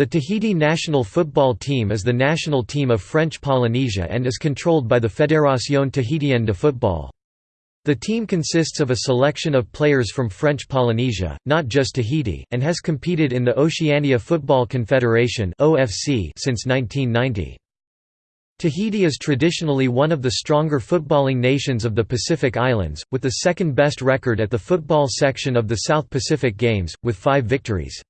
The Tahiti national football team is the national team of French Polynesia and is controlled by the Fédération Tahitienne de Football. The team consists of a selection of players from French Polynesia, not just Tahiti, and has competed in the Oceania Football Confederation since 1990. Tahiti is traditionally one of the stronger footballing nations of the Pacific Islands, with the second best record at the football section of the South Pacific Games, with five victories.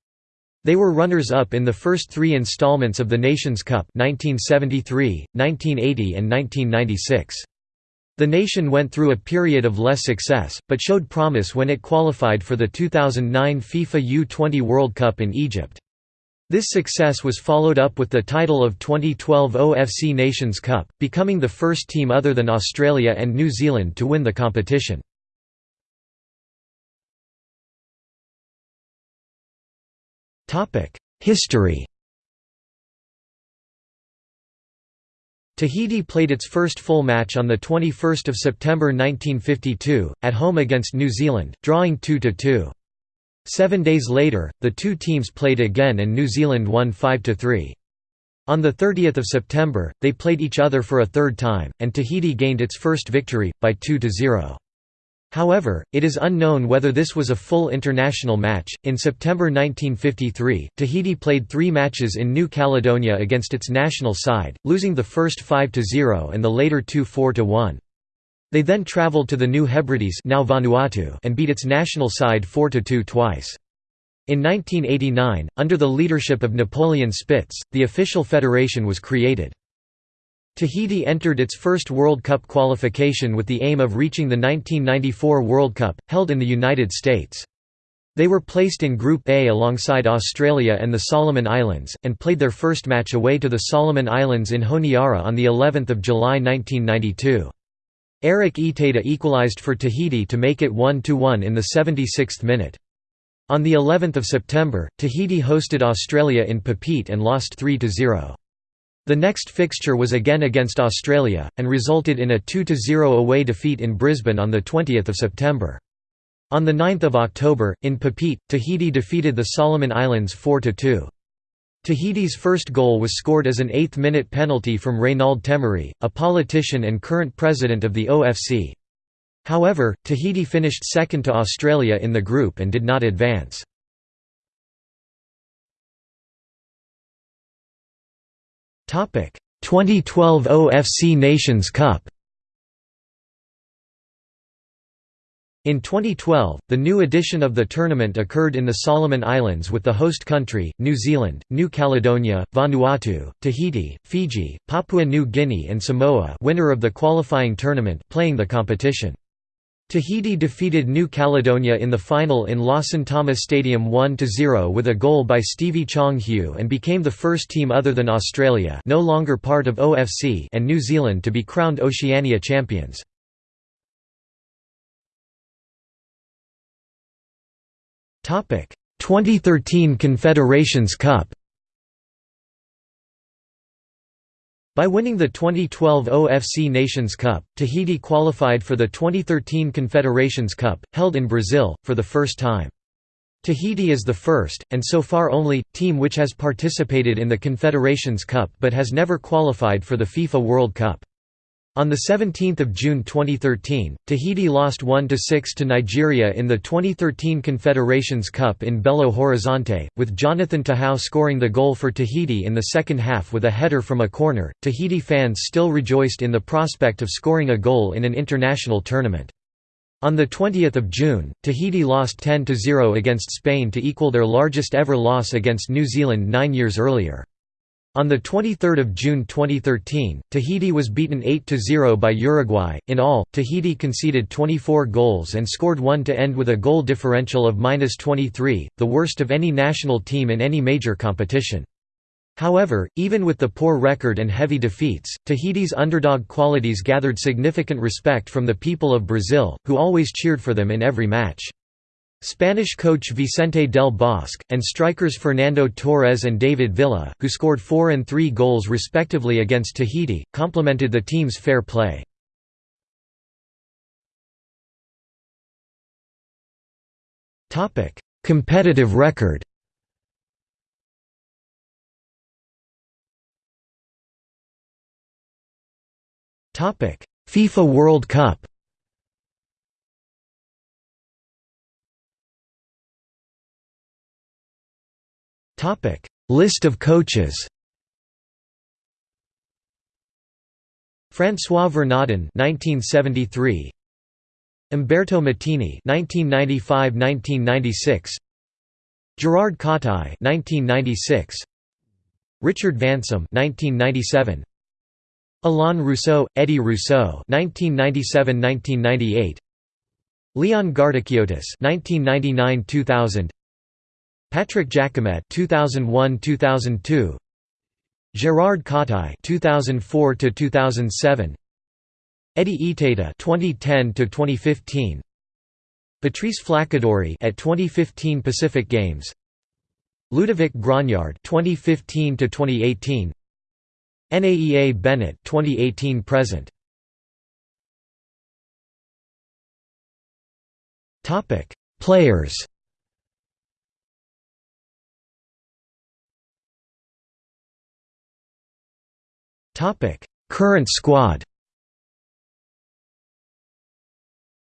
They were runners-up in the first three installments of the Nations Cup 1973, 1980 and 1996. The nation went through a period of less success, but showed promise when it qualified for the 2009 FIFA U-20 World Cup in Egypt. This success was followed up with the title of 2012 OFC Nations Cup, becoming the first team other than Australia and New Zealand to win the competition. History Tahiti played its first full match on 21 September 1952, at home against New Zealand, drawing 2–2. Seven days later, the two teams played again and New Zealand won 5–3. On 30 September, they played each other for a third time, and Tahiti gained its first victory, by 2–0. However, it is unknown whether this was a full international match. In September 1953, Tahiti played three matches in New Caledonia against its national side, losing the first 5 0 and the later two 4 1. They then travelled to the New Hebrides now Vanuatu and beat its national side 4 2 twice. In 1989, under the leadership of Napoleon Spitz, the official federation was created. Tahiti entered its first World Cup qualification with the aim of reaching the 1994 World Cup, held in the United States. They were placed in Group A alongside Australia and the Solomon Islands, and played their first match away to the Solomon Islands in Honiara on of July 1992. Eric Etada equalised for Tahiti to make it 1–1 in the 76th minute. On the 11th of September, Tahiti hosted Australia in Papeete and lost 3–0. The next fixture was again against Australia, and resulted in a 2–0 away defeat in Brisbane on 20 September. On 9 October, in Papeete, Tahiti defeated the Solomon Islands 4–2. Tahiti's first goal was scored as an eighth-minute penalty from Reynald Temarii, a politician and current president of the OFC. However, Tahiti finished second to Australia in the group and did not advance. 2012 OFC Nations Cup In 2012, the new edition of the tournament occurred in the Solomon Islands with the host country, New Zealand, New Caledonia, Vanuatu, Tahiti, Fiji, Papua New Guinea and Samoa winner of the qualifying tournament playing the competition. Tahiti defeated New Caledonia in the final in Lawson Tama Stadium 1–0 with a goal by Steevy Chong Hue and became the first team other than Australia no longer part of OFC and New Zealand to be crowned Oceania champions. Topic: 2013 Confederations Cup By winning the 2012 OFC Nations Cup, Tahiti qualified for the 2013 Confederations Cup, held in Brazil, for the first time. Tahiti is the first, and so far only, team which has participated in the Confederations Cup but has never qualified for the FIFA World Cup. On 17 June 2013, Tahiti lost 1–6 to Nigeria in the 2013 Confederations Cup in Belo Horizonte, with Jonathan Tehau scoring the goal for Tahiti in the second half with a header from a corner. Tahiti fans still rejoiced in the prospect of scoring a goal in an international tournament. On 20 June, Tahiti lost 10–0 against Spain to equal their largest ever loss against New Zealand nine years earlier. On 23 June 2013, Tahiti was beaten 8–0 by Uruguay. In all, Tahiti conceded 24 goals and scored one to end with a goal differential of -23, the worst of any national team in any major competition. However, even with the poor record and heavy defeats, Tahiti's underdog qualities gathered significant respect from the people of Brazil, who always cheered for them in every match. Spanish coach Vicente del Bosque, and strikers Fernando Torres and David Villa, who scored four and three goals respectively against Tahiti, complimented the team's fair play. Competitive record FIFA World Cup List of coaches François Vernodin 1973 Umberto Mattini 1995-1996 Gerard Kautai 1996 Richard Vansom 1997 Alain Rousseau Eddie Rousseau 1997-1998 Leon Gardikiotis 1999-2000 Patrick Jacomet 2001-2002 Gerard Kautai 2004 to 2007 Eddy Etaeta 2010 to 2015 Patrice Flaccadori at 2015 Pacific Games. Ludovic Graugnard 2015 to 2018 NAEA Bennett 2018 present. Topic Players Current squad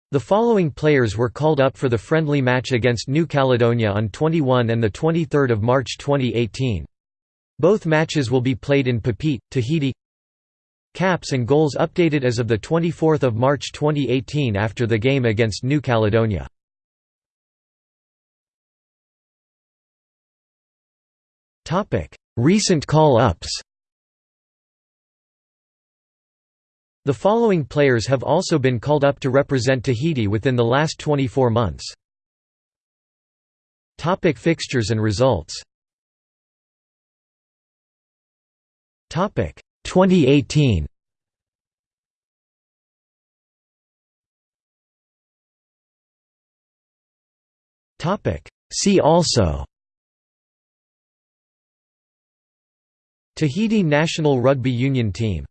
The following players were called up for the friendly match against New Caledonia on 21 and 23 March 2018. Both matches will be played in Papeete, Tahiti Caps and goals updated as of 24 March 2018 after the game against New Caledonia. Recent call-ups The following players have also been called up to represent Tahiti within the last 24 months. Topic fixtures and results. Topic 2018 Topic See also. Tahiti national rugby union team